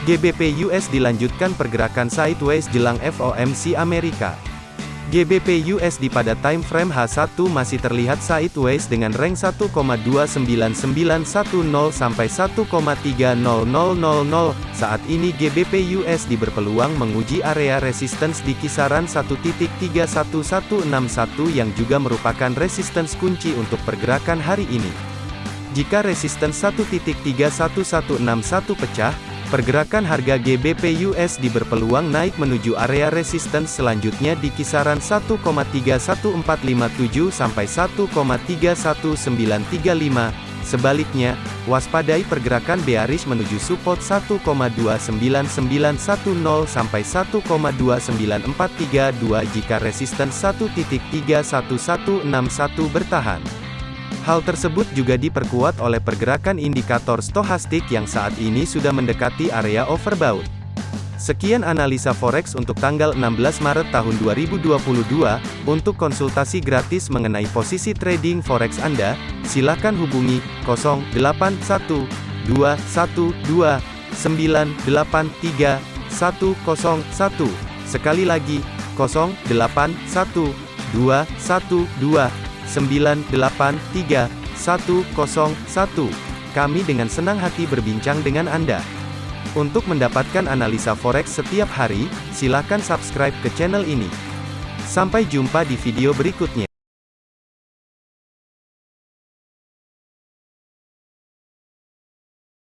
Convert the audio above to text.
GBP US dilanjutkan pergerakan sideways jelang FOMC Amerika. GBP USD pada time frame H1 masih terlihat sideways dengan range 1,29910 sampai 1,30000. Saat ini GBP USD berpeluang menguji area resistance di kisaran 1.31161 yang juga merupakan resistance kunci untuk pergerakan hari ini. Jika resistance 1.31161 pecah, Pergerakan harga GBP USD berpeluang naik menuju area resistance selanjutnya di kisaran 1,31457 sampai 1,31935. Sebaliknya, waspadai pergerakan bearish menuju support 1,29910 sampai 1,29432 jika resistance 1.31161 bertahan. Hal tersebut juga diperkuat oleh pergerakan indikator stohastik yang saat ini sudah mendekati area overbought. Sekian analisa forex untuk tanggal 16 Maret tahun 2022. Untuk konsultasi gratis mengenai posisi trading forex Anda, silakan hubungi 081212983101. Sekali lagi, 081212 983 Kami dengan senang hati berbincang dengan Anda. Untuk mendapatkan analisa forex setiap hari, silakan subscribe ke channel ini. Sampai jumpa di video berikutnya.